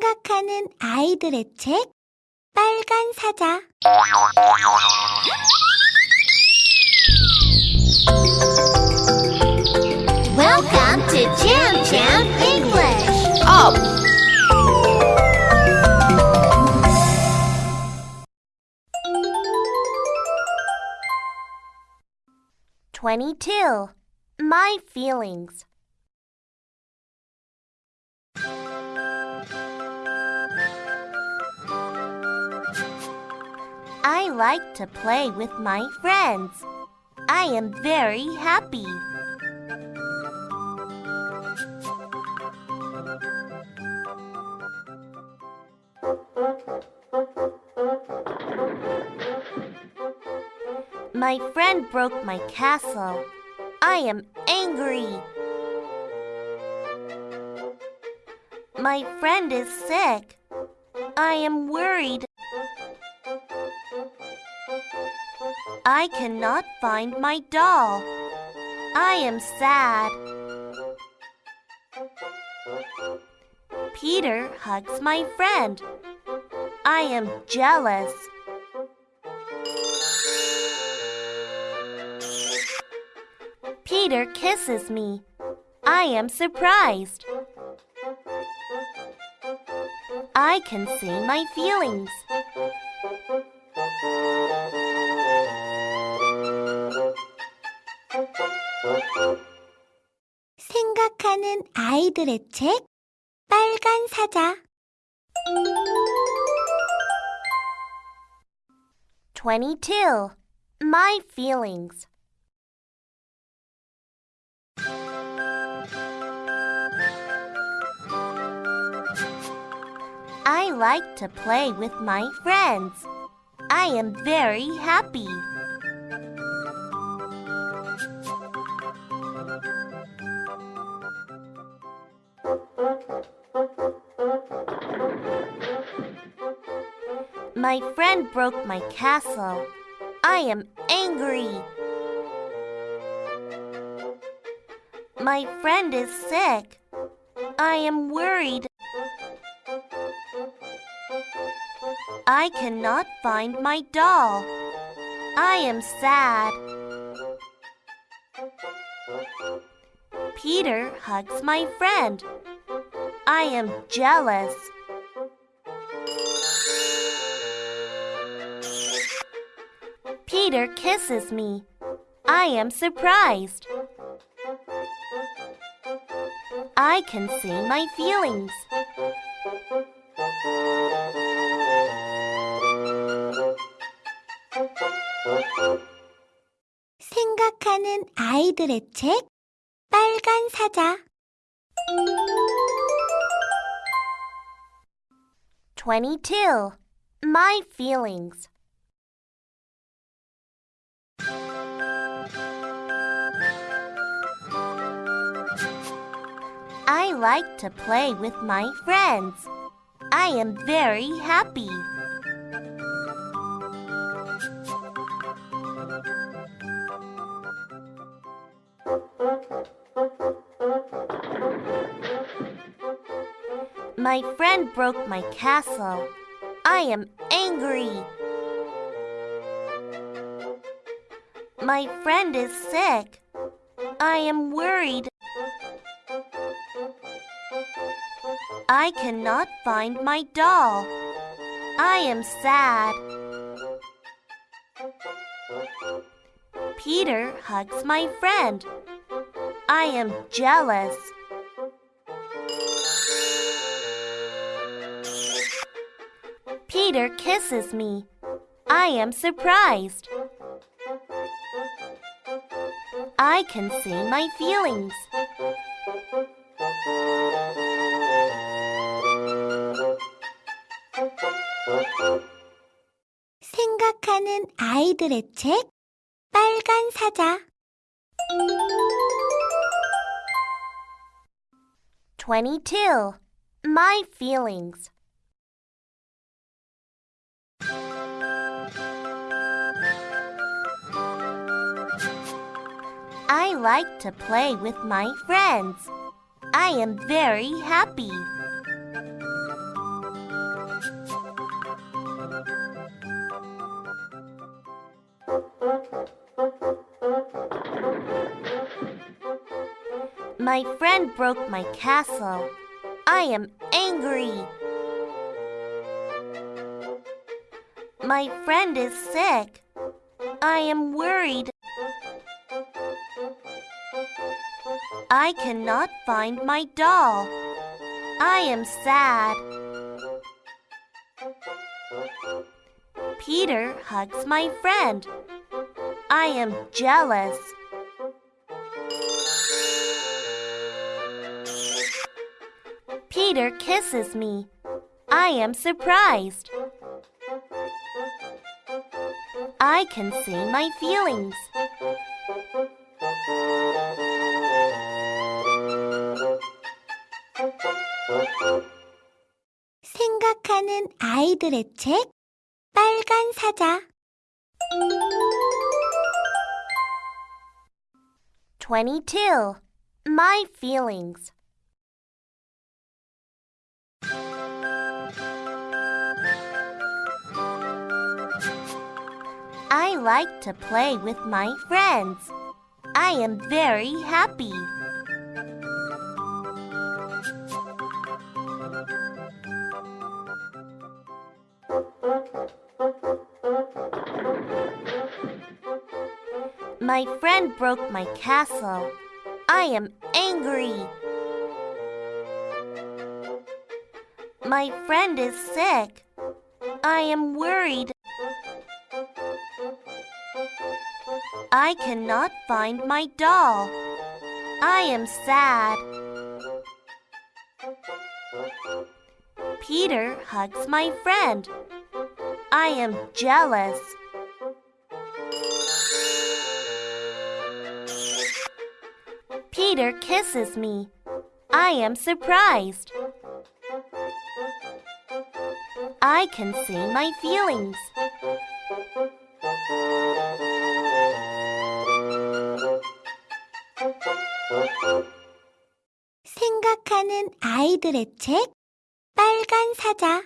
생각하는 아이들의 책 빨간 사자 Welcome to Jam Jam English. Up! Twenty-two. My feelings. Like to play with my friends. I am very happy. My friend broke my castle. I am angry. My friend is sick. I am worried. I cannot find my doll. I am sad. Peter hugs my friend. I am jealous. Peter kisses me. I am surprised. I can see my feelings. 생각하는 아이들의 책 빨간 사자 22. My feelings. I like to play with my friends. I am very happy. My friend broke my castle. I am angry. My friend is sick. I am worried. I cannot find my doll. I am sad. Peter hugs my friend. I am jealous. Peter kisses me. I am surprised. I can see my feelings. 생각하는 아이들의 책 빨간 사자 22. My feelings. I like to play with my friends. I am very happy. My friend broke my castle. I am angry. My friend is sick. I am worried. I cannot find my doll. I am sad. Peter hugs my friend. I am jealous. Peter kisses me. I am surprised. I can see my feelings. 생각하는 아이들의 책 빨간 사자 22. My feelings. like to play with my friends. I am very happy. My friend broke my castle. I am angry. My friend is sick. I am worried I cannot find my doll. I am sad. Peter hugs my friend. I am jealous. Peter kisses me. I am surprised. I can see my feelings. 아이들의 책 빨간 사자 22. My feelings. I like to play with my friends. I am very happy. My friend broke my castle. I am angry. My friend is sick. I am worried. I cannot find my doll. I am sad. Peter hugs my friend. I am jealous. Peter kisses me. I am surprised. I can see my feelings. 생각하는 아이들의 책 빨간 사자